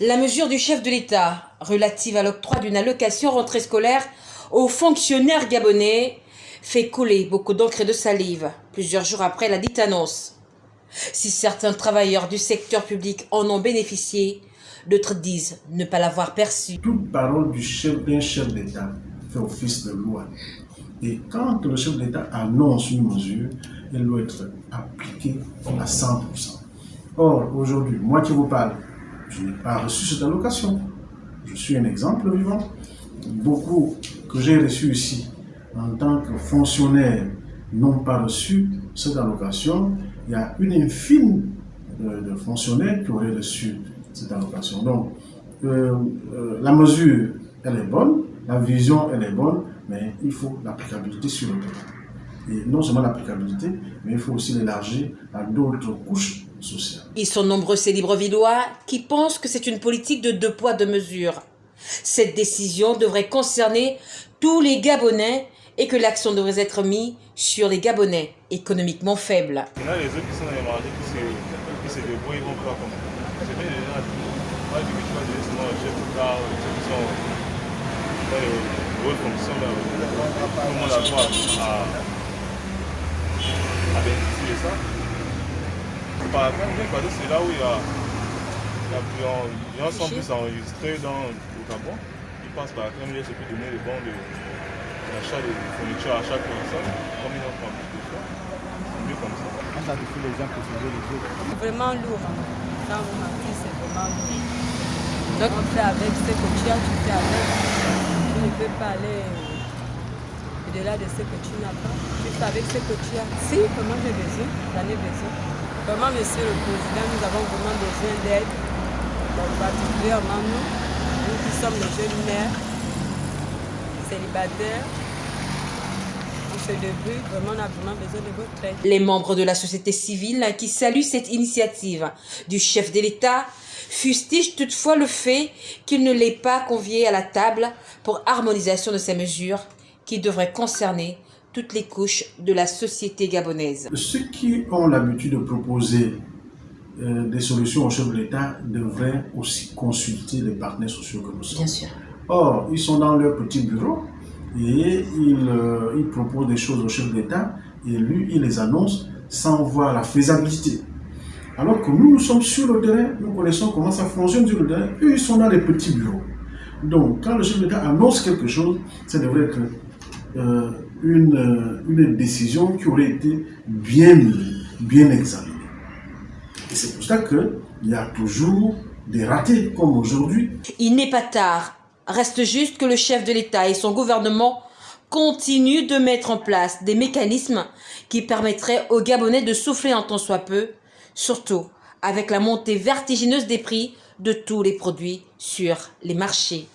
La mesure du chef de l'État relative à l'octroi d'une allocation rentrée scolaire aux fonctionnaires gabonais fait couler beaucoup d'encre et de salive plusieurs jours après la dite annonce. Si certains travailleurs du secteur public en ont bénéficié, d'autres disent ne pas l'avoir perçu. Toute parole du chef d'un chef d'État fait office de loi. Et quand le chef d'État annonce une mesure, elle doit être appliquée à 100%. Or, aujourd'hui, moi qui vous parle, je n'ai pas reçu cette allocation. Je suis un exemple vivant. Beaucoup que j'ai reçus ici en tant que fonctionnaire n'ont pas reçu cette allocation. Il y a une infime de, fonctionnaires qui auraient reçu cette allocation. Donc, euh, euh, la mesure, elle est bonne, la vision, elle est bonne, mais il faut l'applicabilité sur le terrain. Et non seulement l'applicabilité, mais il faut aussi l'élargir à d'autres couches sociales. Ils sont nombreux ces Librevilleois qui pensent que c'est une politique de deux poids, deux mesures. Cette décision devrait concerner tous les Gabonais et que l'action devrait être mise sur les Gabonais économiquement faibles. Il y en a les autres qui sont dans les marchés qui se, qui se débrouillent, ils vont faire comme C'est bien, les gens, moi je dis que tu vas dire sinon le chef de car, ceux qui sont dans les hautes fonctions, tout le monde a droit à ça. Par exemple, c'est là où il y a, il y a plus, il y a un centre plus enregistré dans le Gabon. Ils passent par ils se peut donner les bons de l'achat de fournitures à chaque personne, comme ils en font plus de fois. C'est mieux comme ça. Quand ça te fait les gens pour sauver les autres C'est vraiment lourd. Quand vous m'appelez, c'est vraiment lourd. Donc on fait avec ce que tu as, tu fais avec. Tu ne peux pas aller au-delà de ce que tu n'as pas. Fais avec ce que tu as. Si, vraiment j'ai besoin, j'en ai besoin. Vraiment, monsieur le président, nous avons vraiment besoin d'aide. Particulièrement nous, nous qui sommes les jeunes mères, célibataires, les membres de la société civile qui saluent cette initiative du chef de l'État fustigent toutefois le fait qu'il ne l'ait pas convié à la table pour harmonisation de ces mesures qui devraient concerner toutes les couches de la société gabonaise. Ceux qui ont l'habitude de proposer euh, des solutions au chef de l'État devraient aussi consulter les partenaires sociaux que nous sommes. Bien sûr. Or, ils sont dans leur petit bureau et ils, euh, ils proposent des choses au chef d'État et lui, il les annonce sans voir la faisabilité. Alors que nous, nous sommes sur le terrain, nous connaissons comment ça fonctionne sur le terrain, eux, ils sont dans les petits bureaux. Donc, quand le chef d'État annonce quelque chose, ça devrait être euh, une, une, décision qui aurait été bien, bien examinée. Et c'est pour ça qu'il y a toujours des ratés, comme aujourd'hui. Il n'est pas tard Reste juste que le chef de l'État et son gouvernement continuent de mettre en place des mécanismes qui permettraient aux Gabonais de souffler un temps soit peu, surtout avec la montée vertigineuse des prix de tous les produits sur les marchés.